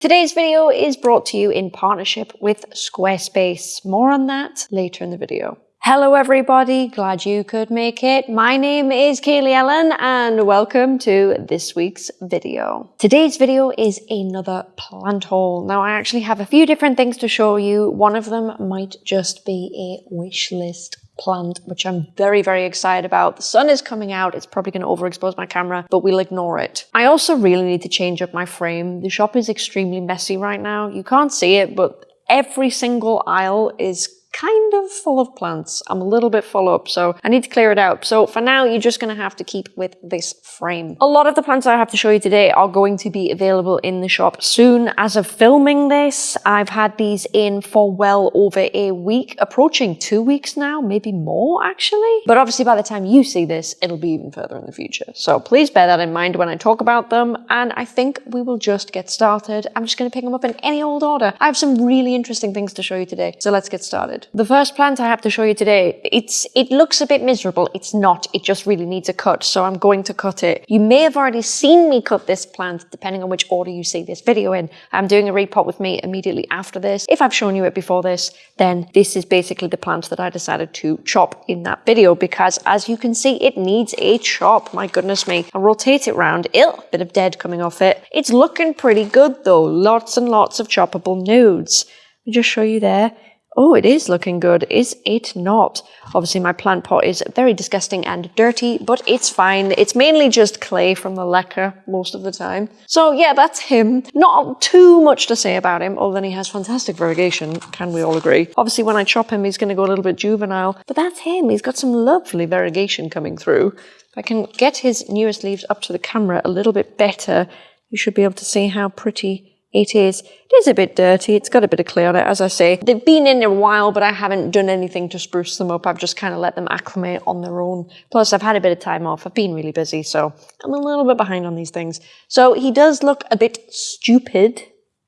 Today's video is brought to you in partnership with Squarespace. More on that later in the video. Hello everybody, glad you could make it. My name is Kaylee Ellen and welcome to this week's video. Today's video is another plant haul. Now I actually have a few different things to show you. One of them might just be a wish list plant, which I'm very, very excited about. The sun is coming out. It's probably going to overexpose my camera, but we'll ignore it. I also really need to change up my frame. The shop is extremely messy right now. You can't see it, but every single aisle is kind of full of plants. I'm a little bit full up, so I need to clear it out. So for now, you're just going to have to keep with this frame. A lot of the plants I have to show you today are going to be available in the shop soon. As of filming this, I've had these in for well over a week, approaching two weeks now, maybe more actually. But obviously by the time you see this, it'll be even further in the future. So please bear that in mind when I talk about them. And I think we will just get started. I'm just going to pick them up in any old order. I have some really interesting things to show you today. So let's get started. The first plant I have to show you today, it's it looks a bit miserable. It's not. It just really needs a cut, so I'm going to cut it. You may have already seen me cut this plant, depending on which order you see this video in. I'm doing a repot with me immediately after this. If I've shown you it before this, then this is basically the plant that I decided to chop in that video, because as you can see, it needs a chop. My goodness me. I'll rotate it round. Ill, bit of dead coming off it. It's looking pretty good though. Lots and lots of choppable nodes. Let me just show you there. Oh, it is looking good, is it not? Obviously my plant pot is very disgusting and dirty, but it's fine. It's mainly just clay from the leca most of the time. So yeah, that's him. Not too much to say about him, other than he has fantastic variegation, can we all agree? Obviously when I chop him, he's gonna go a little bit juvenile, but that's him. He's got some lovely variegation coming through. If I can get his newest leaves up to the camera a little bit better, you should be able to see how pretty it is. It is a bit dirty. It's got a bit of clay on it, as I say. They've been in a while, but I haven't done anything to spruce them up. I've just kind of let them acclimate on their own. Plus, I've had a bit of time off. I've been really busy, so I'm a little bit behind on these things. So he does look a bit stupid,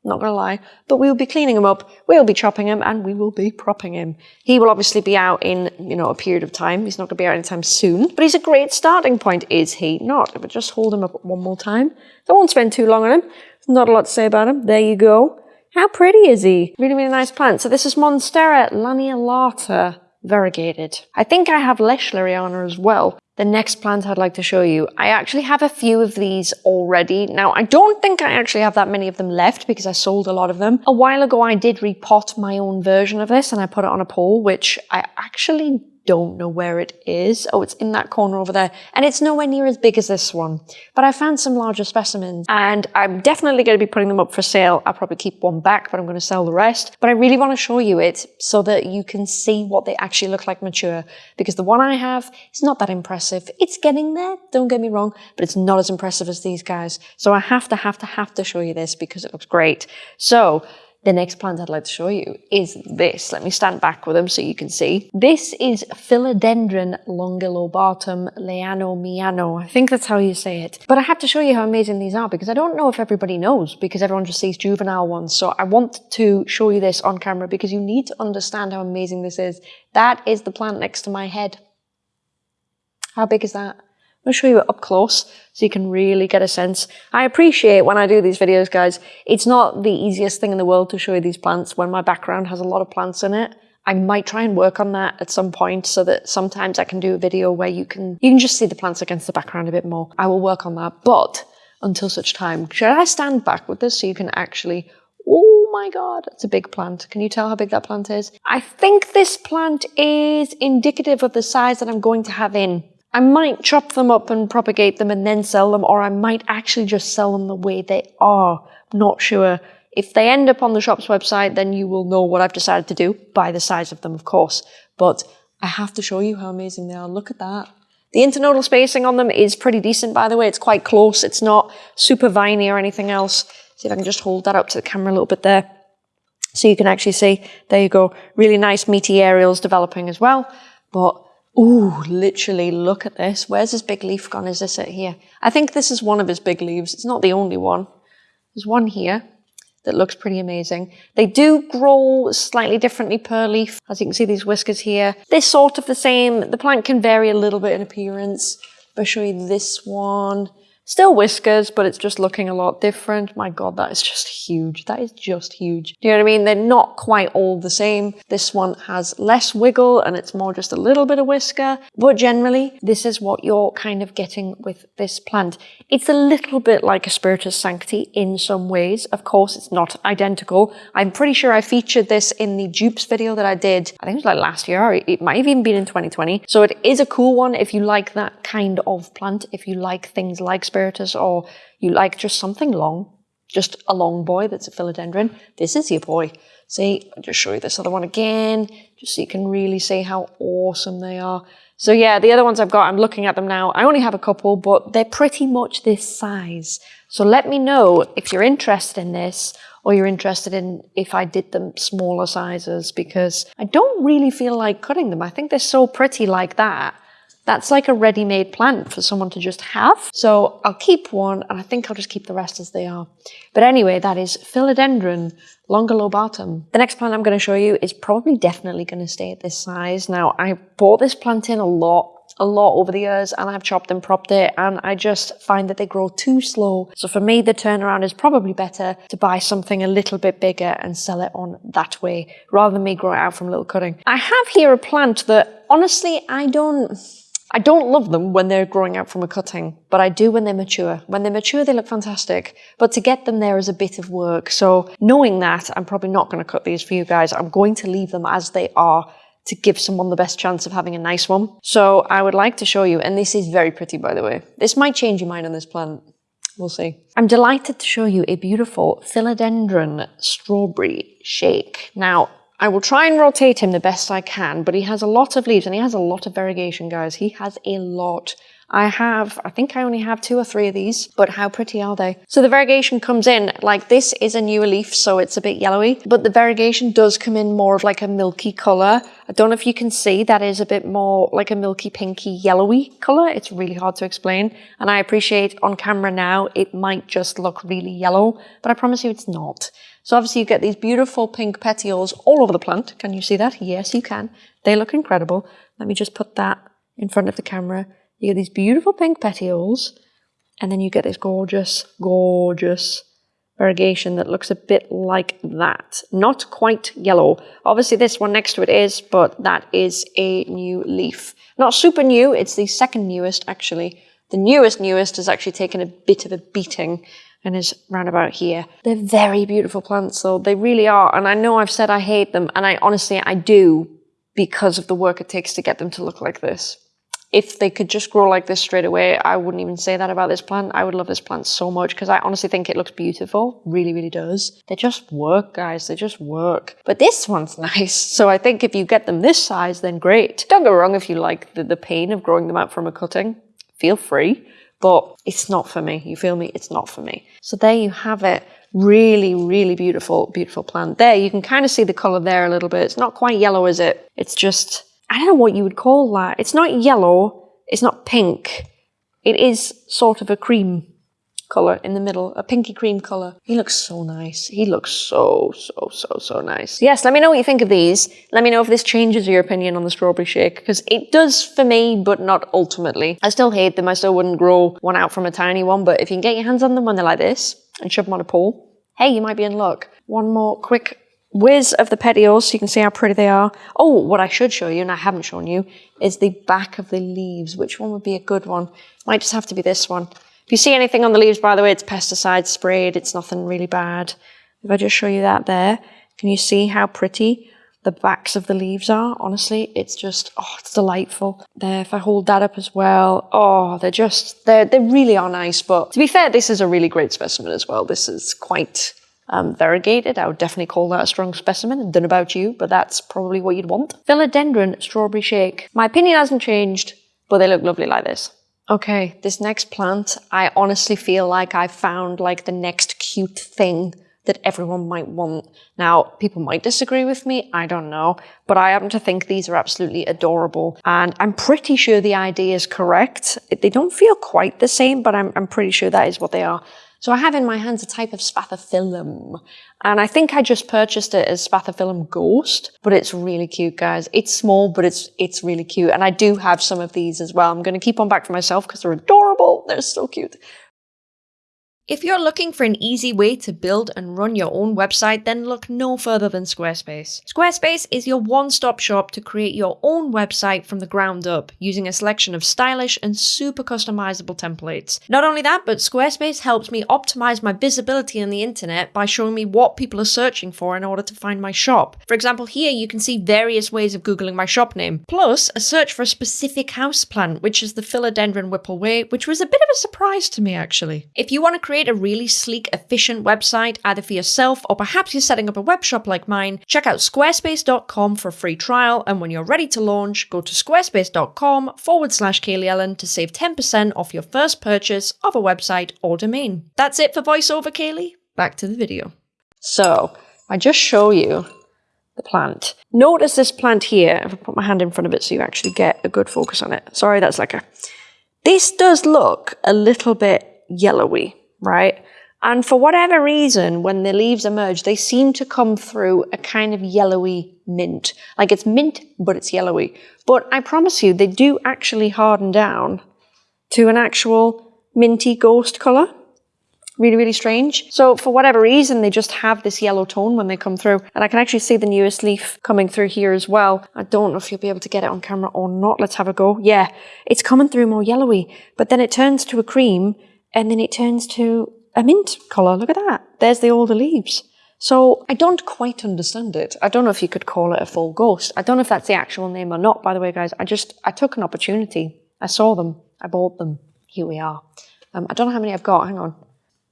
not gonna lie, but we will be cleaning him up, we'll be chopping him, and we will be propping him. He will obviously be out in, you know, a period of time. He's not gonna be out anytime soon, but he's a great starting point, is he not? If I just hold him up one more time, I won't spend too long on him. Not a lot to say about him. There you go. How pretty is he? Really, really nice plant. So this is Monstera lanceolata variegated. I think I have Lechleriana as well. The next plant I'd like to show you, I actually have a few of these already. Now, I don't think I actually have that many of them left because I sold a lot of them. A while ago, I did repot my own version of this and I put it on a pole, which I actually don't know where it is. Oh, it's in that corner over there. And it's nowhere near as big as this one. But I found some larger specimens and I'm definitely going to be putting them up for sale. I'll probably keep one back, but I'm going to sell the rest. But I really want to show you it so that you can see what they actually look like mature. Because the one I have is not that impressive. It's getting there, don't get me wrong, but it's not as impressive as these guys. So I have to, have to, have to show you this because it looks great. So the next plant I'd like to show you is this. Let me stand back with them so you can see. This is Philodendron longilobatum leano. I think that's how you say it. But I have to show you how amazing these are because I don't know if everybody knows because everyone just sees juvenile ones. So I want to show you this on camera because you need to understand how amazing this is. That is the plant next to my head. How big is that? I'm going to show you it up close so you can really get a sense. I appreciate when I do these videos, guys, it's not the easiest thing in the world to show you these plants when my background has a lot of plants in it. I might try and work on that at some point so that sometimes I can do a video where you can you can just see the plants against the background a bit more. I will work on that, but until such time, should I stand back with this so you can actually Oh my god, it's a big plant. Can you tell how big that plant is? I think this plant is indicative of the size that I'm going to have in. I might chop them up and propagate them and then sell them, or I might actually just sell them the way they are. not sure. If they end up on the shop's website, then you will know what I've decided to do by the size of them, of course. But I have to show you how amazing they are. Look at that. The internodal spacing on them is pretty decent, by the way. It's quite close. It's not super viney or anything else. See if I can just hold that up to the camera a little bit there. So you can actually see, there you go, really nice meaty aerials developing as well. But Ooh, literally, look at this. Where's his big leaf gone? Is this it here? I think this is one of his big leaves. It's not the only one. There's one here that looks pretty amazing. They do grow slightly differently per leaf. As you can see, these whiskers here. They're sort of the same. The plant can vary a little bit in appearance. I'll show you this one. Still whiskers, but it's just looking a lot different. My God, that is just huge. That is just huge. Do you know what I mean? They're not quite all the same. This one has less wiggle and it's more just a little bit of whisker. But generally, this is what you're kind of getting with this plant. It's a little bit like a Spiritus Sancti in some ways. Of course, it's not identical. I'm pretty sure I featured this in the dupes video that I did, I think it was like last year, Or it might have even been in 2020. So it is a cool one if you like that kind of plant, if you like things like Or you like just something long, just a long boy that's a philodendron, this is your boy. See, I'll just show you this other one again, just so you can really see how awesome they are. So yeah, the other ones I've got, I'm looking at them now. I only have a couple, but they're pretty much this size. So let me know if you're interested in this or you're interested in if I did them smaller sizes because I don't really feel like cutting them. I think they're so pretty like that that's like a ready-made plant for someone to just have. So I'll keep one and I think I'll just keep the rest as they are. But anyway, that is Philodendron longilobatum. The next plant I'm going to show you is probably definitely going to stay at this size. Now, I bought this plant in a lot a lot over the years and I've chopped and propped it and I just find that they grow too slow. So for me, the turnaround is probably better to buy something a little bit bigger and sell it on that way rather than me grow it out from little cutting. I have here a plant that honestly, I don't, I don't love them when they're growing out from a cutting, but I do when they're mature. When they're mature, they look fantastic, but to get them there is a bit of work. So knowing that, I'm probably not going to cut these for you guys. I'm going to leave them as they are to give someone the best chance of having a nice one. So I would like to show you, and this is very pretty, by the way. This might change your mind on this plant. We'll see. I'm delighted to show you a beautiful philodendron strawberry shake. Now, I will try and rotate him the best I can, but he has a lot of leaves and he has a lot of variegation, guys. He has a lot. I have, I think I only have two or three of these, but how pretty are they? So the variegation comes in, like this is a newer leaf, so it's a bit yellowy, but the variegation does come in more of like a milky color. I don't know if you can see, that is a bit more like a milky pinky yellowy color. It's really hard to explain. And I appreciate on camera now, it might just look really yellow, but I promise you it's not. So obviously you get these beautiful pink petioles all over the plant. Can you see that? Yes, you can. They look incredible. Let me just put that in front of the camera. You get these beautiful pink petioles and then you get this gorgeous, gorgeous variegation that looks a bit like that. Not quite yellow. Obviously this one next to it is, but that is a new leaf. Not super new, it's the second newest actually. The newest newest has actually taken a bit of a beating and is round about here. They're very beautiful plants though, they really are. And I know I've said I hate them, and I honestly, I do because of the work it takes to get them to look like this. If they could just grow like this straight away, I wouldn't even say that about this plant. I would love this plant so much because I honestly think it looks beautiful. Really, really does. They just work, guys. They just work. But this one's nice. So I think if you get them this size, then great. Don't go wrong if you like the, the pain of growing them out from a cutting. Feel free but it's not for me. You feel me? It's not for me. So there you have it. Really, really beautiful, beautiful plant. There, you can kind of see the color there a little bit. It's not quite yellow, is it? It's just, I don't know what you would call that. It's not yellow. It's not pink. It is sort of a cream color in the middle, a pinky cream color. He looks so nice. He looks so, so, so, so nice. Yes, let me know what you think of these. Let me know if this changes your opinion on the strawberry shake, because it does for me, but not ultimately. I still hate them. I still wouldn't grow one out from a tiny one, but if you can get your hands on them when they're like this and shove them on a pole, hey, you might be in luck. One more quick whiz of the petioles so you can see how pretty they are. Oh, what I should show you, and I haven't shown you, is the back of the leaves. Which one would be a good one? Might just have to be this one. If you see anything on the leaves, by the way, it's pesticide sprayed. It's nothing really bad. If I just show you that there, can you see how pretty the backs of the leaves are? Honestly, it's just, oh, it's delightful. There, if I hold that up as well, oh, they're just, they're, they really are nice. But to be fair, this is a really great specimen as well. This is quite um, variegated. I would definitely call that a strong specimen. Don't about you, but that's probably what you'd want. Philodendron Strawberry Shake. My opinion hasn't changed, but they look lovely like this. Okay, this next plant, I honestly feel like I found like the next cute thing that everyone might want. Now, people might disagree with me, I don't know, but I happen to think these are absolutely adorable. And I'm pretty sure the idea is correct. They don't feel quite the same, but I'm, I'm pretty sure that is what they are. So I have in my hands a type of spathiphyllum. And I think I just purchased it as spathiphyllum ghost, but it's really cute, guys. It's small, but it's it's really cute. And I do have some of these as well. I'm going to keep on back for myself because they're adorable. They're so cute. If you're looking for an easy way to build and run your own website, then look no further than Squarespace. Squarespace is your one-stop shop to create your own website from the ground up, using a selection of stylish and super customizable templates. Not only that, but Squarespace helps me optimize my visibility on the internet by showing me what people are searching for in order to find my shop. For example, here you can see various ways of googling my shop name, plus a search for a specific house plant, which is the philodendron Whipple Way, which was a bit of a surprise to me actually. If you want to create a really sleek, efficient website, either for yourself or perhaps you're setting up a web shop like mine, check out squarespace.com for a free trial. And when you're ready to launch, go to squarespace.com forward slash Kaylee Ellen to save 10% off your first purchase of a website or domain. That's it for voiceover, Kaylee. Back to the video. So, I just show you the plant. Notice this plant here. If I put my hand in front of it so you actually get a good focus on it. Sorry, that's like a... This does look a little bit yellowy right? And for whatever reason, when the leaves emerge, they seem to come through a kind of yellowy mint. Like it's mint, but it's yellowy. But I promise you, they do actually harden down to an actual minty ghost colour. Really, really strange. So for whatever reason, they just have this yellow tone when they come through. And I can actually see the newest leaf coming through here as well. I don't know if you'll be able to get it on camera or not. Let's have a go. Yeah, it's coming through more yellowy, but then it turns to a cream and then it turns to a mint colour. Look at that. There's the older leaves. So I don't quite understand it. I don't know if you could call it a full ghost. I don't know if that's the actual name or not, by the way, guys. I just, I took an opportunity. I saw them. I bought them. Here we are. Um, I don't know how many I've got. Hang on.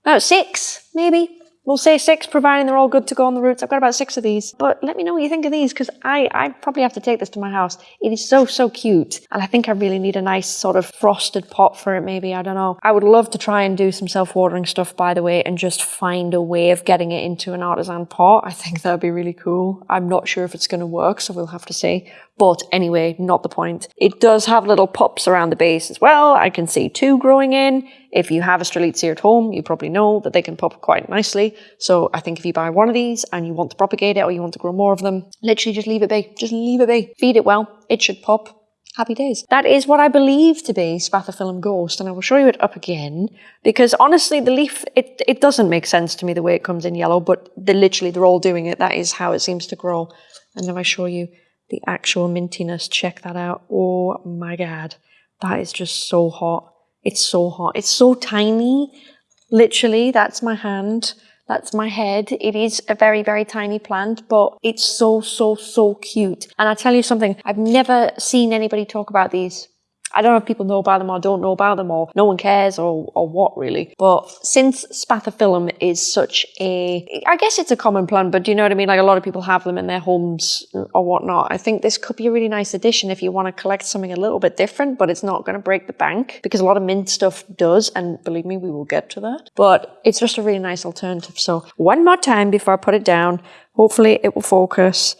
About six, maybe. We'll say six, providing they're all good to go on the roots. I've got about six of these. But let me know what you think of these, because I, I probably have to take this to my house. It is so, so cute. And I think I really need a nice sort of frosted pot for it, maybe. I don't know. I would love to try and do some self-watering stuff, by the way, and just find a way of getting it into an artisan pot. I think that would be really cool. I'm not sure if it's going to work, so we'll have to see. But anyway, not the point. It does have little pups around the base as well. I can see two growing in. If you have a Strelitzia at home, you probably know that they can pop quite nicely. So I think if you buy one of these and you want to propagate it or you want to grow more of them, literally just leave it be. Just leave it be. Feed it well. It should pop. Happy days. That is what I believe to be Spathiphyllum ghost, and I will show you it up again, because honestly, the leaf, it, it doesn't make sense to me the way it comes in yellow, but they're literally, they're all doing it. That is how it seems to grow. And then I show you the actual mintiness. Check that out. Oh my God. That is just so hot. It's so hot. It's so tiny. Literally, that's my hand. That's my head. It is a very, very tiny plant, but it's so, so, so cute. And I tell you something, I've never seen anybody talk about these I don't know if people know about them or don't know about them or no one cares or, or what really. But since spathiphyllum is such a, I guess it's a common plant, but do you know what I mean? Like a lot of people have them in their homes or whatnot. I think this could be a really nice addition if you want to collect something a little bit different, but it's not going to break the bank because a lot of mint stuff does. And believe me, we will get to that. But it's just a really nice alternative. So one more time before I put it down, hopefully it will focus.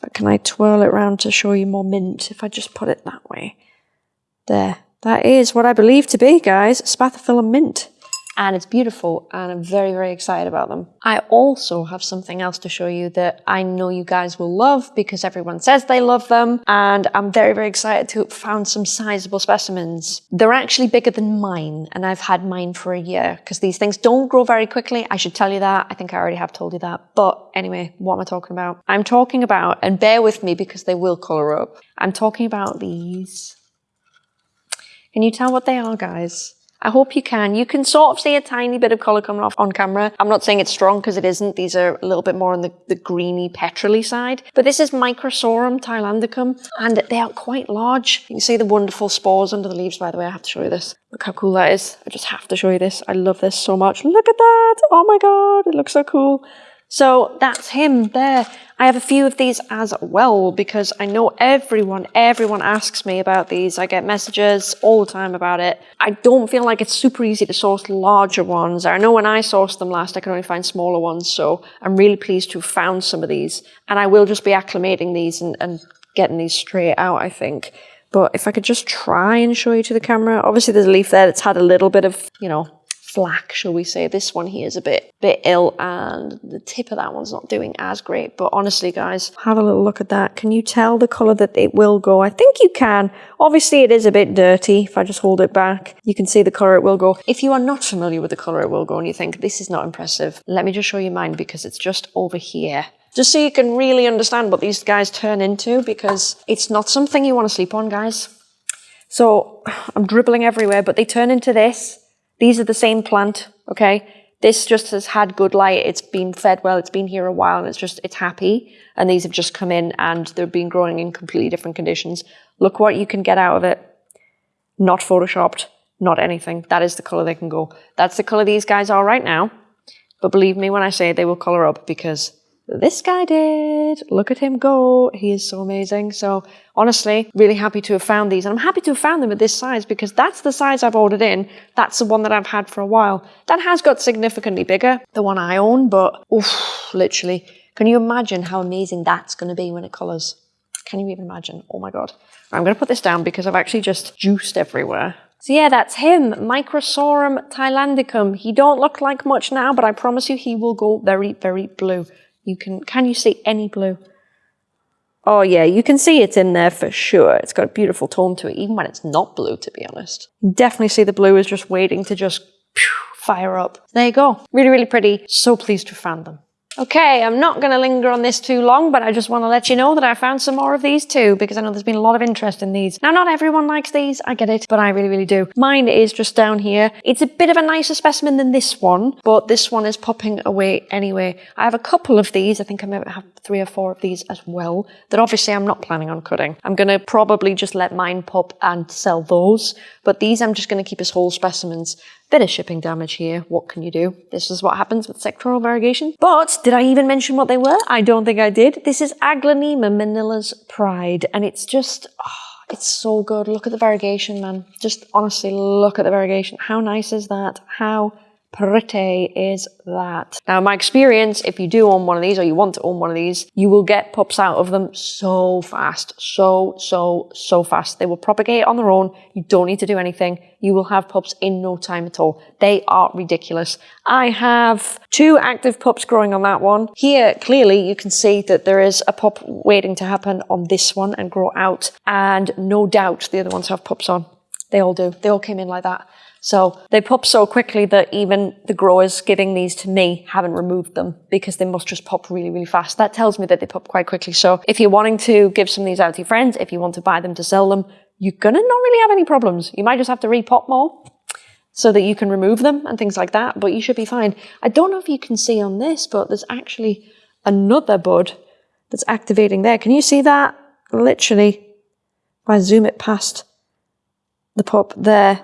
But can I twirl it around to show you more mint if I just put it that way? There. That is what I believe to be, guys, Spathiphyllum mint. And it's beautiful, and I'm very, very excited about them. I also have something else to show you that I know you guys will love because everyone says they love them, and I'm very, very excited to have found some sizable specimens. They're actually bigger than mine, and I've had mine for a year because these things don't grow very quickly. I should tell you that. I think I already have told you that. But anyway, what am I talking about? I'm talking about, and bear with me because they will color up. I'm talking about these can you tell what they are, guys? I hope you can. You can sort of see a tiny bit of colour coming off on camera. I'm not saying it's strong because it isn't. These are a little bit more on the, the greeny petrol side. But this is Microsorum thailandicum and they are quite large. You can see the wonderful spores under the leaves, by the way. I have to show you this. Look how cool that is. I just have to show you this. I love this so much. Look at that. Oh my God. It looks so cool. So that's him there. I have a few of these as well because I know everyone, everyone asks me about these. I get messages all the time about it. I don't feel like it's super easy to source larger ones. I know when I sourced them last, I could only find smaller ones. So I'm really pleased to have found some of these. And I will just be acclimating these and, and getting these straight out, I think. But if I could just try and show you to the camera, obviously there's a leaf there that's had a little bit of, you know, flack, shall we say. This one here is a bit bit ill and the tip of that one's not doing as great. But honestly, guys, have a little look at that. Can you tell the colour that it will go? I think you can. Obviously, it is a bit dirty. If I just hold it back, you can see the colour it will go. If you are not familiar with the colour it will go and you think this is not impressive, let me just show you mine because it's just over here just so you can really understand what these guys turn into because it's not something you want to sleep on, guys. So I'm dribbling everywhere, but they turn into this. These are the same plant, okay? This just has had good light. It's been fed well. It's been here a while and it's just, it's happy. And these have just come in and they've been growing in completely different conditions. Look what you can get out of it. Not photoshopped, not anything. That is the color they can go. That's the color these guys are right now. But believe me when I say they will color up because this guy did. Look at him go. He is so amazing. So honestly, really happy to have found these. And I'm happy to have found them at this size because that's the size I've ordered in. That's the one that I've had for a while. That has got significantly bigger, the one I own, but oof, literally. Can you imagine how amazing that's going to be when it colours? Can you even imagine? Oh my God. I'm going to put this down because I've actually just juiced everywhere. So yeah, that's him, Microsorum thailandicum. He don't look like much now, but I promise you he will go very, very blue. You can, can you see any blue? Oh yeah, you can see it's in there for sure. It's got a beautiful tone to it, even when it's not blue, to be honest. Definitely see the blue is just waiting to just fire up. There you go. Really, really pretty. So pleased to have found them. Okay, I'm not going to linger on this too long, but I just want to let you know that I found some more of these too, because I know there's been a lot of interest in these. Now, not everyone likes these, I get it, but I really, really do. Mine is just down here. It's a bit of a nicer specimen than this one, but this one is popping away anyway. I have a couple of these, I think I might have three or four of these as well, that obviously I'm not planning on cutting. I'm going to probably just let mine pop and sell those, but these I'm just going to keep as whole specimens. Bit of shipping damage here. What can you do? This is what happens with sectoral variegation. But did I even mention what they were? I don't think I did. This is Aglaonema Manila's Pride, and it's just, oh, it's so good. Look at the variegation, man. Just honestly, look at the variegation. How nice is that? How pretty is that? Now, in my experience, if you do own one of these or you want to own one of these, you will get pups out of them so fast. So, so, so fast. They will propagate on their own. You don't need to do anything. You will have pups in no time at all. They are ridiculous. I have two active pups growing on that one. Here, clearly, you can see that there is a pup waiting to happen on this one and grow out. And no doubt the other ones have pups on. They all do. They all came in like that. So they pop so quickly that even the growers giving these to me haven't removed them because they must just pop really, really fast. That tells me that they pop quite quickly. So if you're wanting to give some of these out to your friends, if you want to buy them to sell them, you're gonna not really have any problems. You might just have to repot more so that you can remove them and things like that, but you should be fine. I don't know if you can see on this, but there's actually another bud that's activating there. Can you see that? Literally, if I zoom it past the pop there,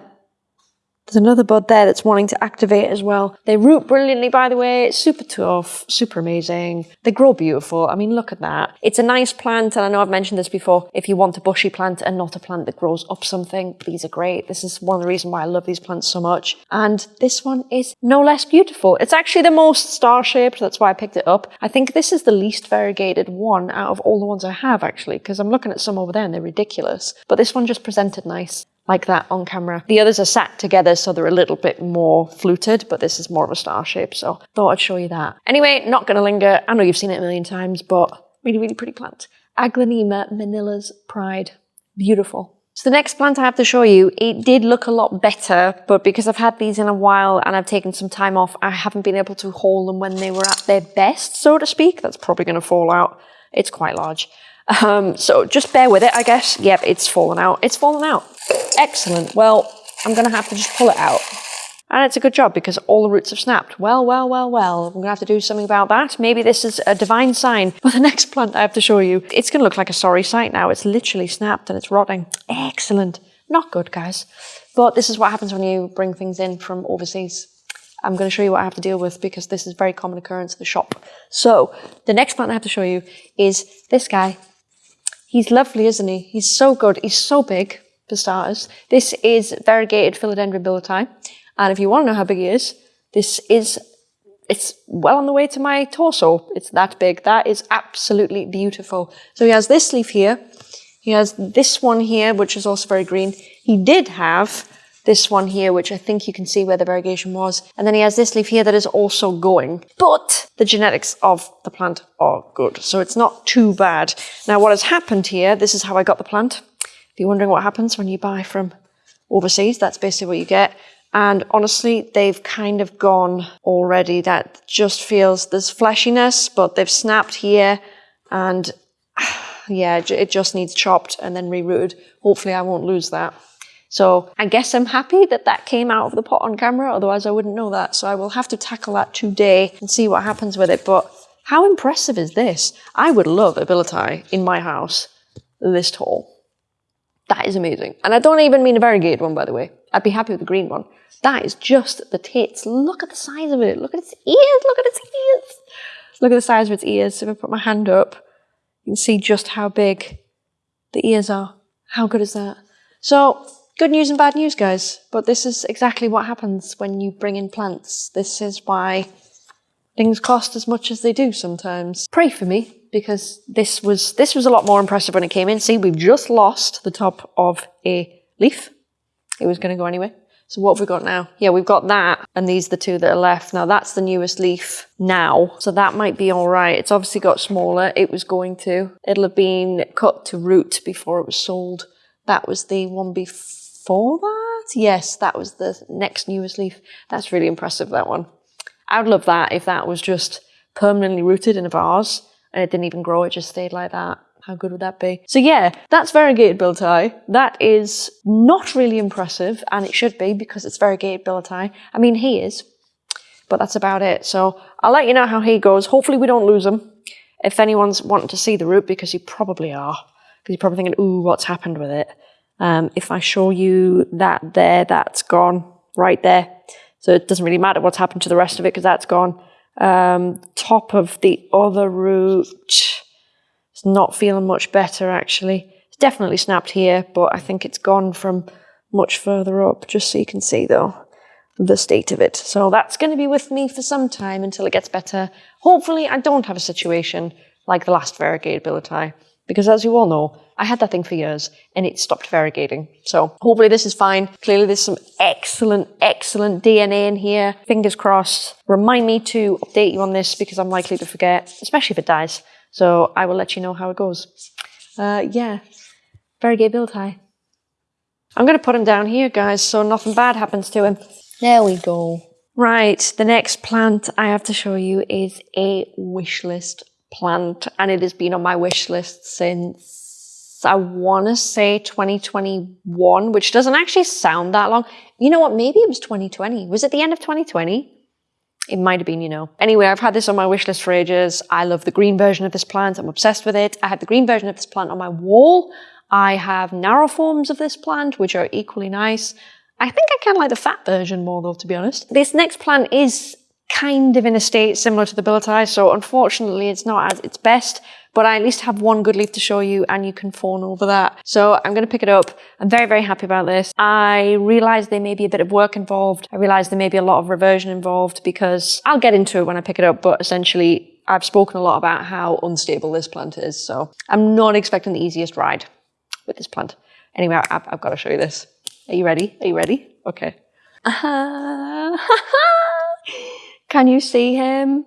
there's another bud there that's wanting to activate as well. They root brilliantly, by the way. It's super tough, super amazing. They grow beautiful. I mean, look at that. It's a nice plant, and I know I've mentioned this before. If you want a bushy plant and not a plant that grows up something, these are great. This is one of the reasons why I love these plants so much. And this one is no less beautiful. It's actually the most star-shaped. That's why I picked it up. I think this is the least variegated one out of all the ones I have, actually, because I'm looking at some over there and they're ridiculous. But this one just presented nice like that on camera. The others are sat together, so they're a little bit more fluted, but this is more of a star shape, so thought I'd show you that. Anyway, not gonna linger. I know you've seen it a million times, but really, really pretty plant. Aglaonema Manila's Pride. Beautiful. So the next plant I have to show you, it did look a lot better, but because I've had these in a while and I've taken some time off, I haven't been able to haul them when they were at their best, so to speak. That's probably going to fall out. It's quite large. Um, so just bear with it, I guess. Yep, it's fallen out. It's fallen out. Excellent. Well, I'm going to have to just pull it out. And it's a good job because all the roots have snapped. Well, well, well, well. I'm going to have to do something about that. Maybe this is a divine sign. But the next plant I have to show you, it's going to look like a sorry sight now. It's literally snapped and it's rotting. Excellent. Not good, guys. But this is what happens when you bring things in from overseas. I'm going to show you what I have to deal with because this is very common occurrence in the shop. So the next plant I have to show you is this guy. He's lovely, isn't he? He's so good. He's so big for starters. This is variegated Philodendron billeti. And if you want to know how big he is, this is, it's well on the way to my torso. It's that big. That is absolutely beautiful. So he has this leaf here. He has this one here, which is also very green. He did have this one here, which I think you can see where the variegation was. And then he has this leaf here that is also going. But the genetics of the plant are good, so it's not too bad. Now what has happened here, this is how I got the plant. If you're wondering what happens when you buy from overseas, that's basically what you get. And honestly, they've kind of gone already. That just feels, there's fleshiness, but they've snapped here and yeah, it just needs chopped and then rerooted. Hopefully I won't lose that. So I guess I'm happy that that came out of the pot on camera, otherwise I wouldn't know that. So I will have to tackle that today and see what happens with it. But how impressive is this? I would love a billieti in my house this tall. That is amazing. And I don't even mean a variegated one, by the way. I'd be happy with the green one. That is just the tits. Look at the size of it. Look at its ears. Look at its ears. Look at the size of its ears. If I put my hand up, you can see just how big the ears are. How good is that? So, good news and bad news, guys. But this is exactly what happens when you bring in plants. This is why things cost as much as they do sometimes. Pray for me, because this was this was a lot more impressive when it came in. See, we've just lost the top of a leaf. It was going to go anyway. So what have we got now? Yeah, we've got that, and these are the two that are left. Now that's the newest leaf now, so that might be all right. It's obviously got smaller. It was going to. It'll have been cut to root before it was sold. That was the one before that? Yes, that was the next newest leaf. That's really impressive, that one. I'd love that if that was just permanently rooted in a vase and it didn't even grow, it just stayed like that. How good would that be? So yeah, that's variegated billieti. That is not really impressive, and it should be because it's variegated billieti. I mean, he is, but that's about it. So I'll let you know how he goes. Hopefully we don't lose him. If anyone's wanting to see the root, because you probably are, because you're probably thinking, ooh, what's happened with it? Um, if I show you that there, that's gone right there. So it doesn't really matter what's happened to the rest of it because that's gone. Um, top of the other root, it's not feeling much better actually. It's definitely snapped here, but I think it's gone from much further up, just so you can see though the state of it. So that's going to be with me for some time until it gets better. Hopefully I don't have a situation like the last variegated billieti, because as you all know, I had that thing for years and it stopped variegating. So hopefully this is fine. Clearly there's some excellent, excellent DNA in here. Fingers crossed. Remind me to update you on this because I'm likely to forget, especially if it dies. So I will let you know how it goes. Uh, yeah, variegated billieti. I'm going to put him down here, guys, so nothing bad happens to him. There we go. Right, the next plant I have to show you is a wish list plant, and it has been on my wish list since I want to say 2021, which doesn't actually sound that long. You know what? Maybe it was 2020. Was it the end of 2020? It might have been, you know. Anyway, I've had this on my wish list for ages. I love the green version of this plant. I'm obsessed with it. I have the green version of this plant on my wall. I have narrow forms of this plant, which are equally nice. I think I kind of like the fat version more though, to be honest. This next plant is kind of in a state similar to the billieti, so unfortunately it's not at its best, but I at least have one good leaf to show you and you can fawn over that. So I'm going to pick it up. I'm very, very happy about this. I realize there may be a bit of work involved. I realize there may be a lot of reversion involved because I'll get into it when I pick it up, but essentially I've spoken a lot about how unstable this plant is. So I'm not expecting the easiest ride with this plant. Anyway, I've, I've got to show you this. Are you ready? Are you ready? Okay. Uh, Can you see him?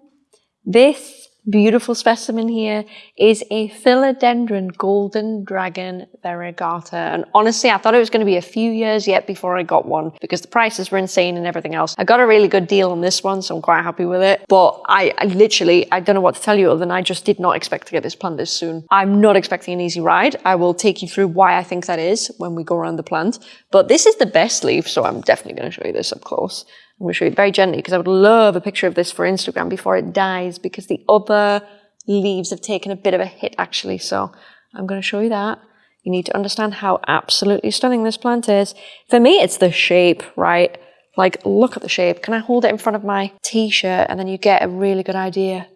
This beautiful specimen here is a philodendron golden dragon variegata. And honestly, I thought it was going to be a few years yet before I got one because the prices were insane and everything else. I got a really good deal on this one, so I'm quite happy with it. But I, I literally, I don't know what to tell you other than I just did not expect to get this plant this soon. I'm not expecting an easy ride. I will take you through why I think that is when we go around the plant. But this is the best leaf, so I'm definitely going to show you this up close. I'm going to show you very gently because I would love a picture of this for Instagram before it dies because the other leaves have taken a bit of a hit actually. So I'm going to show you that. You need to understand how absolutely stunning this plant is. For me, it's the shape, right? Like, look at the shape. Can I hold it in front of my t-shirt and then you get a really good idea?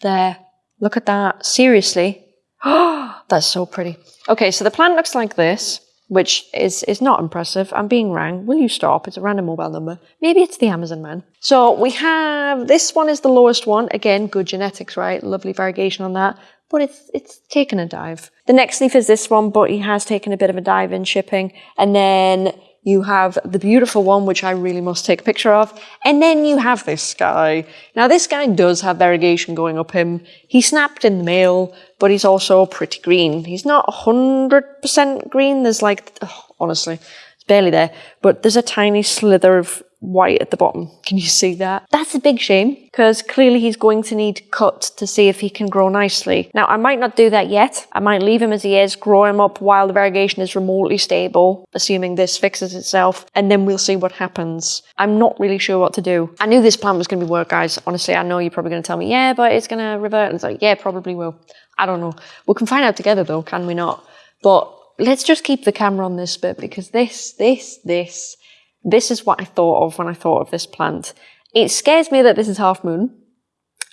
There. Look at that. Seriously. That's so pretty. Okay, so the plant looks like this which is, is not impressive. I'm being rang. Will you stop? It's a random mobile number. Maybe it's the Amazon man. So we have, this one is the lowest one. Again, good genetics, right? Lovely variegation on that. But it's, it's taken a dive. The next leaf is this one, but he has taken a bit of a dive in shipping. And then you have the beautiful one, which I really must take a picture of, and then you have this guy. Now, this guy does have variegation going up him. He snapped in the mail, but he's also pretty green. He's not 100% green. There's like, oh, honestly, it's barely there, but there's a tiny slither of white at the bottom. Can you see that? That's a big shame because clearly he's going to need cut to see if he can grow nicely. Now, I might not do that yet. I might leave him as he is, grow him up while the variegation is remotely stable, assuming this fixes itself, and then we'll see what happens. I'm not really sure what to do. I knew this plant was going to be work, guys. Honestly, I know you're probably going to tell me, yeah, but it's going to revert. And it's like, yeah, probably will. I don't know. We can find out together though, can we not? But let's just keep the camera on this bit because this, this, this, this is what I thought of when I thought of this plant. It scares me that this is half moon.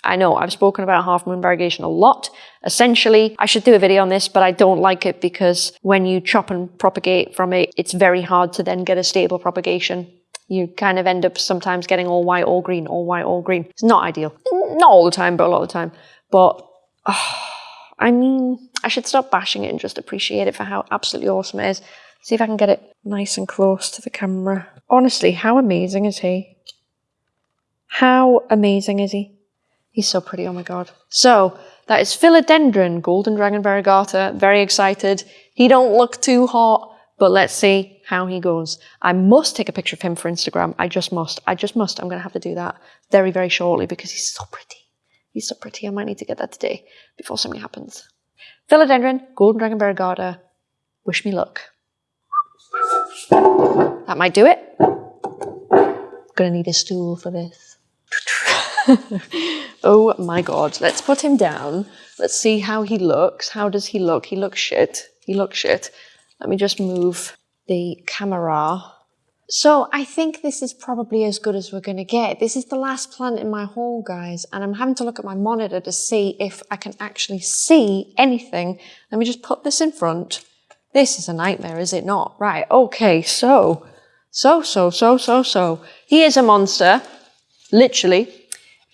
I know I've spoken about half moon variegation a lot. Essentially, I should do a video on this, but I don't like it because when you chop and propagate from it, it's very hard to then get a stable propagation. You kind of end up sometimes getting all white, all green, all white, all green. It's not ideal. Not all the time, but a lot of the time. But, oh, I mean, I should stop bashing it and just appreciate it for how absolutely awesome it is. See if I can get it nice and close to the camera. Honestly, how amazing is he? How amazing is he? He's so pretty, oh my god. So, that is Philodendron, Golden Dragon Variegata. Very excited. He don't look too hot, but let's see how he goes. I must take a picture of him for Instagram. I just must. I just must. I'm going to have to do that very, very shortly because he's so pretty. He's so pretty. I might need to get that today before something happens. Philodendron, Golden Dragon Variegata. Wish me luck. That might do it. Gonna need a stool for this. oh my god. Let's put him down. Let's see how he looks. How does he look? He looks shit. He looks shit. Let me just move the camera. So I think this is probably as good as we're going to get. This is the last plant in my haul, guys, and I'm having to look at my monitor to see if I can actually see anything. Let me just put this in front. This is a nightmare, is it not? Right, okay, so, so, so, so, so, so. He is a monster, literally.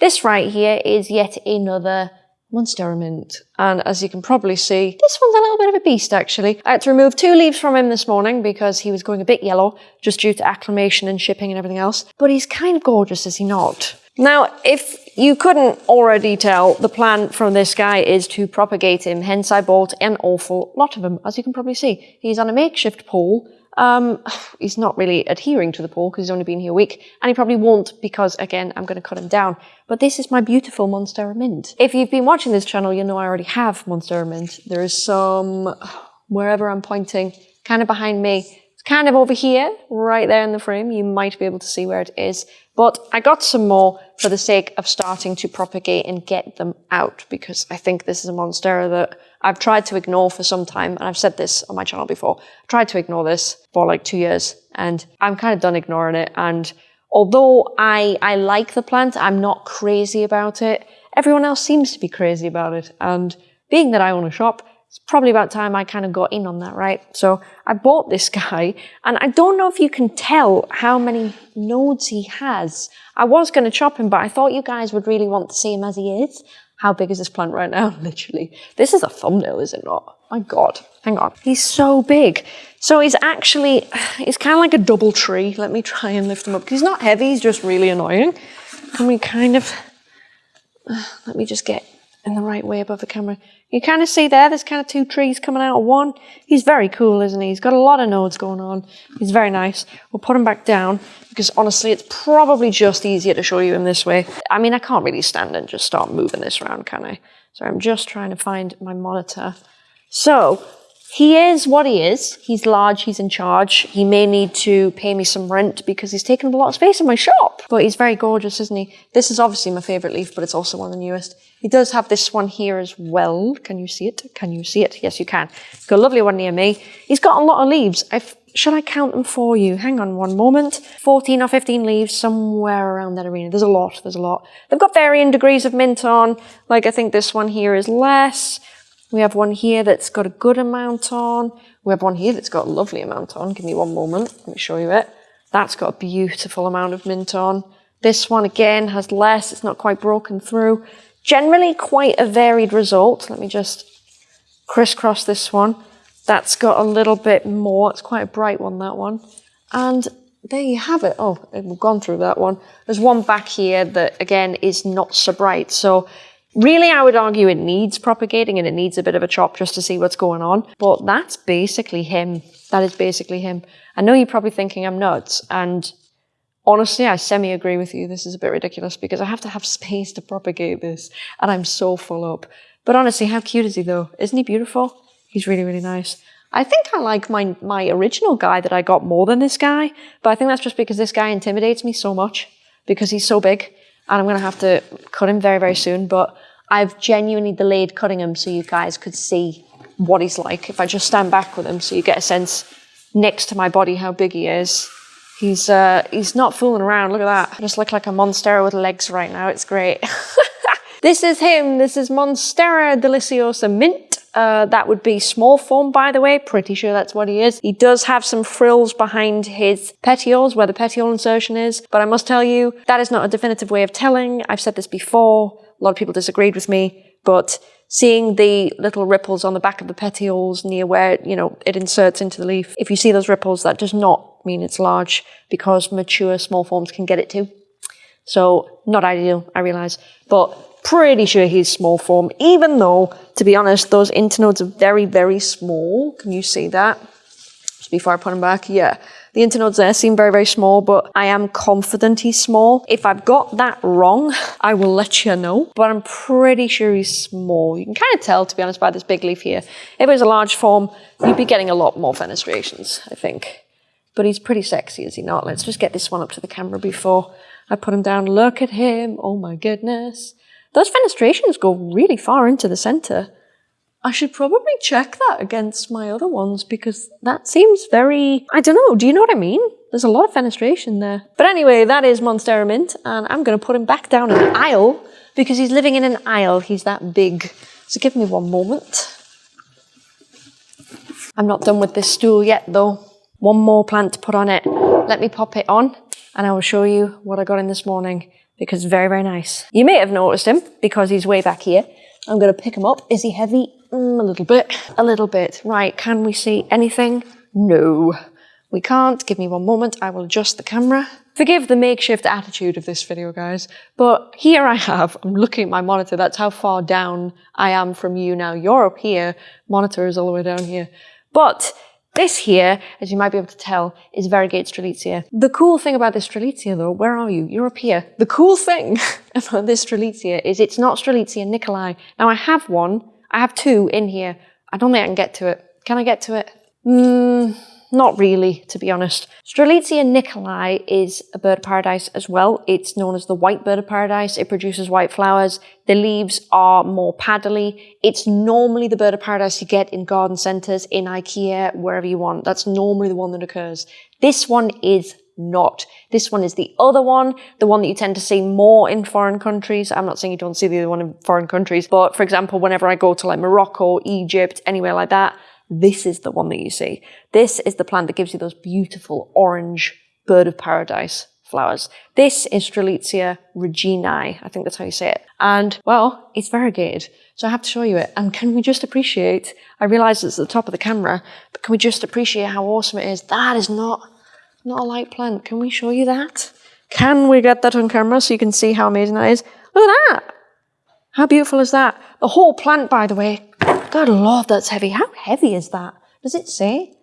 This right here is yet another Monstera Mint. And as you can probably see, this one's a little bit of a beast actually. I had to remove two leaves from him this morning because he was going a bit yellow, just due to acclimation and shipping and everything else. But he's kind of gorgeous, is he not? Now, if you couldn't already tell, the plan from this guy is to propagate him, hence I bought an awful lot of him, as you can probably see. He's on a makeshift pole. Um, he's not really adhering to the pole because he's only been here a week, and he probably won't because, again, I'm going to cut him down. But this is my beautiful Monstera Mint. If you've been watching this channel, you know I already have Monstera Mint. There is some, wherever I'm pointing, kind of behind me, kind of over here, right there in the frame. You might be able to see where it is. But I got some more for the sake of starting to propagate and get them out because I think this is a monstera that I've tried to ignore for some time. And I've said this on my channel before. I tried to ignore this for like two years and I'm kind of done ignoring it. And although I, I like the plant, I'm not crazy about it. Everyone else seems to be crazy about it. And being that I own a shop, it's probably about time I kind of got in on that, right? So I bought this guy, and I don't know if you can tell how many nodes he has. I was going to chop him, but I thought you guys would really want to see him as he is. How big is this plant right now? Literally. This is a thumbnail, is it not? My God. Hang on. He's so big. So he's actually, he's kind of like a double tree. Let me try and lift him up. He's not heavy, he's just really annoying. Can we kind of, let me just get in the right way above the camera. You kind of see there, there's kind of two trees coming out of one. He's very cool, isn't he? He's got a lot of nodes going on. He's very nice. We'll put him back down because honestly, it's probably just easier to show you him this way. I mean, I can't really stand and just start moving this around, can I? So I'm just trying to find my monitor. So he is what he is. He's large, he's in charge. He may need to pay me some rent because he's taken up a lot of space in my shop. But he's very gorgeous, isn't he? This is obviously my favourite leaf, but it's also one of the newest. He does have this one here as well. Can you see it? Can you see it? Yes, you can. Got a lovely one near me. He's got a lot of leaves. I've, should I count them for you? Hang on one moment. 14 or 15 leaves, somewhere around that arena. There's a lot, there's a lot. They've got varying degrees of mint on. Like, I think this one here is less. We have one here that's got a good amount on. We have one here that's got a lovely amount on. Give me one moment. Let me show you it. That's got a beautiful amount of mint on. This one again has less. It's not quite broken through. Generally quite a varied result. Let me just crisscross this one. That's got a little bit more. It's quite a bright one, that one. And there you have it. Oh, we've gone through that one. There's one back here that, again, is not so bright. So really, I would argue it needs propagating and it needs a bit of a chop just to see what's going on. But that's basically him. That is basically him. I know you're probably thinking I'm nuts. And honestly, I semi-agree with you. This is a bit ridiculous because I have to have space to propagate this. And I'm so full up. But honestly, how cute is he though? Isn't he beautiful? He's really, really nice. I think I like my, my original guy that I got more than this guy, but I think that's just because this guy intimidates me so much because he's so big and I'm going to have to cut him very, very soon. But I've genuinely delayed cutting him so you guys could see what he's like. If I just stand back with him so you get a sense next to my body how big he is. He's, uh, he's not fooling around. Look at that. I just look like a monstera with legs right now. It's great. this is him. This is Monstera deliciosa mint. Uh, that would be small form, by the way. Pretty sure that's what he is. He does have some frills behind his petioles, where the petiole insertion is. But I must tell you, that is not a definitive way of telling. I've said this before. A lot of people disagreed with me. But seeing the little ripples on the back of the petioles near where, you know, it inserts into the leaf, if you see those ripples, that does not mean it's large because mature small forms can get it too. So not ideal, I realise. But pretty sure he's small form, even though, to be honest, those internodes are very, very small. Can you see that? Just before I put him back, yeah. The internodes there seem very, very small, but I am confident he's small. If I've got that wrong, I will let you know, but I'm pretty sure he's small. You can kind of tell, to be honest, by this big leaf here. If it was a large form, you'd be getting a lot more fenestrations, I think. But he's pretty sexy, is he not? Let's just get this one up to the camera before I put him down. Look at him. Oh my goodness. Those fenestrations go really far into the center. I should probably check that against my other ones because that seems very, I don't know, do you know what I mean? There's a lot of fenestration there. But anyway, that is Monstera Mint and I'm going to put him back down an aisle because he's living in an aisle. He's that big. So give me one moment. I'm not done with this stool yet though. One more plant to put on it. Let me pop it on and I will show you what I got in this morning because very, very nice. You may have noticed him because he's way back here. I'm going to pick him up. Is he heavy? Mm, a little bit. A little bit. Right, can we see anything? No. We can't. Give me one moment. I will adjust the camera. Forgive the makeshift attitude of this video, guys, but here I have, I'm looking at my monitor. That's how far down I am from you now. You're up here. Monitor is all the way down here. But this here, as you might be able to tell, is variegated Strelitzia. The cool thing about this Strelitzia though, where are you? You're up here. The cool thing about this Strelitzia is it's not Strelitzia Nicolai. Now I have one, I have two in here. I don't think I can get to it. Can I get to it? Hmm. Not really, to be honest. Strelitzia nicolai is a bird of paradise as well. It's known as the white bird of paradise. It produces white flowers. The leaves are more paddly. It's normally the bird of paradise you get in garden centres, in Ikea, wherever you want. That's normally the one that occurs. This one is not. This one is the other one, the one that you tend to see more in foreign countries. I'm not saying you don't see the other one in foreign countries, but for example, whenever I go to like Morocco, Egypt, anywhere like that, this is the one that you see. This is the plant that gives you those beautiful orange bird of paradise flowers. This is Strelitzia reginae. I think that's how you say it. And, well, it's variegated. So I have to show you it. And can we just appreciate, I realize it's at the top of the camera, but can we just appreciate how awesome it is? That is not, not a light plant. Can we show you that? Can we get that on camera so you can see how amazing that is? Look at that. How beautiful is that? The whole plant, by the way, God lord, that's heavy. How heavy is that? Does it say?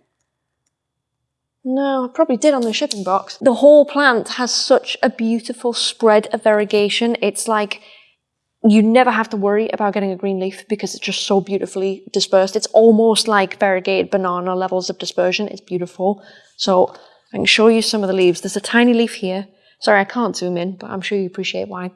No, I probably did on the shipping box. The whole plant has such a beautiful spread of variegation. It's like you never have to worry about getting a green leaf because it's just so beautifully dispersed. It's almost like variegated banana levels of dispersion. It's beautiful. So I can show you some of the leaves. There's a tiny leaf here. Sorry, I can't zoom in, but I'm sure you appreciate why.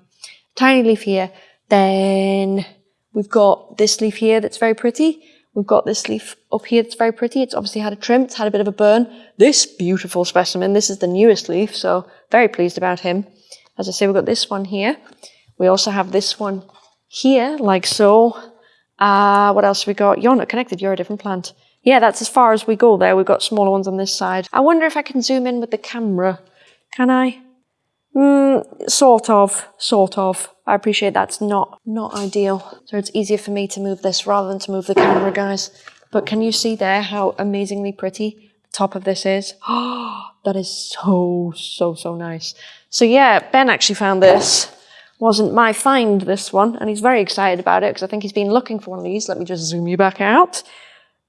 Tiny leaf here. Then We've got this leaf here that's very pretty. We've got this leaf up here that's very pretty. It's obviously had a trim, it's had a bit of a burn. This beautiful specimen, this is the newest leaf, so very pleased about him. As I say, we've got this one here. We also have this one here, like so. Uh, what else have we got? You're not connected, you're a different plant. Yeah, that's as far as we go there. We've got smaller ones on this side. I wonder if I can zoom in with the camera. Can I? Mm, sort of, sort of. I appreciate that's not, not ideal. So it's easier for me to move this rather than to move the camera, guys. But can you see there how amazingly pretty the top of this is? Oh, that is so, so, so nice. So yeah, Ben actually found this. Wasn't my find, this one, and he's very excited about it because I think he's been looking for one of these. Let me just zoom you back out.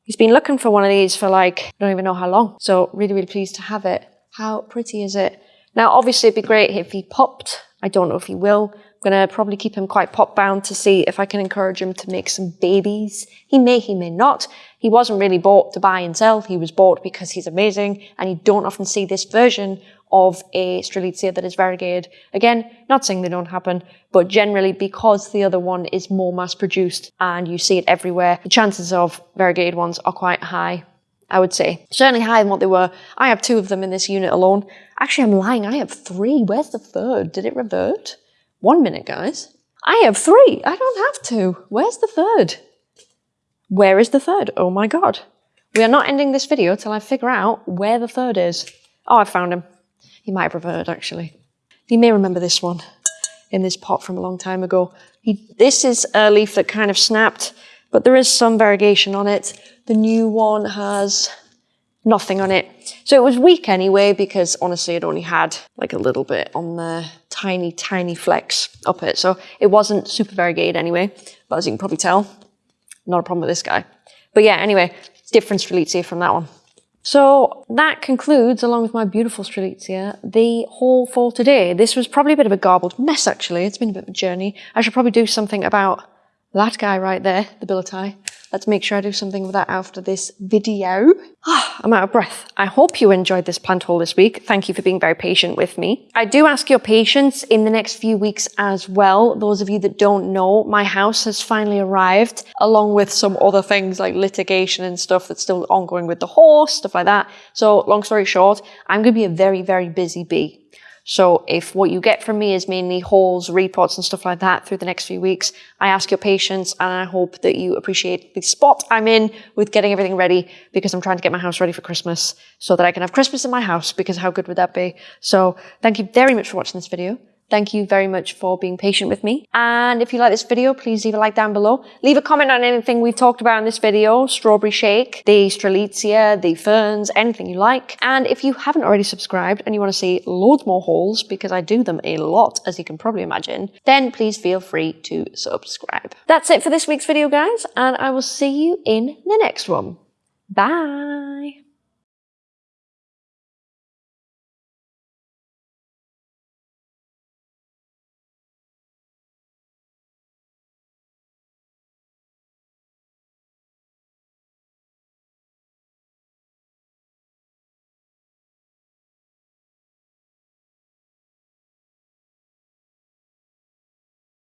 He's been looking for one of these for like, I don't even know how long. So really, really pleased to have it. How pretty is it? Now, obviously it'd be great if he popped. I don't know if he will. I'm going to probably keep him quite pot bound to see if I can encourage him to make some babies. He may, he may not. He wasn't really bought to buy and sell. He was bought because he's amazing and you don't often see this version of a Strelitzia that is variegated. Again, not saying they don't happen, but generally because the other one is more mass produced and you see it everywhere, the chances of variegated ones are quite high. I would say. Certainly higher than what they were. I have two of them in this unit alone. Actually, I'm lying. I have three. Where's the third? Did it revert? One minute, guys. I have three. I don't have two. Where's the third? Where is the third? Oh my god. We are not ending this video till I figure out where the third is. Oh, I found him. He might have reverted, actually. You may remember this one in this pot from a long time ago. He, this is a leaf that kind of snapped, but there is some variegation on it. The new one has nothing on it. So it was weak anyway, because honestly, it only had like a little bit on the tiny, tiny flecks up it. So it wasn't super variegated anyway, but as you can probably tell, not a problem with this guy. But yeah, anyway, different Strelitzia from that one. So that concludes, along with my beautiful Strelitzia, the haul for today. This was probably a bit of a garbled mess, actually. It's been a bit of a journey. I should probably do something about that guy right there, the billet Let's make sure I do something with that after this video. Ah, I'm out of breath. I hope you enjoyed this plant haul this week. Thank you for being very patient with me. I do ask your patience in the next few weeks as well. Those of you that don't know, my house has finally arrived along with some other things like litigation and stuff that's still ongoing with the horse, stuff like that. So long story short, I'm going to be a very, very busy bee. So if what you get from me is mainly hauls, reports and stuff like that through the next few weeks, I ask your patience and I hope that you appreciate the spot I'm in with getting everything ready because I'm trying to get my house ready for Christmas so that I can have Christmas in my house because how good would that be? So thank you very much for watching this video. Thank you very much for being patient with me. And if you like this video, please leave a like down below. Leave a comment on anything we've talked about in this video, strawberry shake, the strelitzia, the ferns, anything you like. And if you haven't already subscribed and you want to see loads more hauls, because I do them a lot, as you can probably imagine, then please feel free to subscribe. That's it for this week's video, guys, and I will see you in the next one. Bye!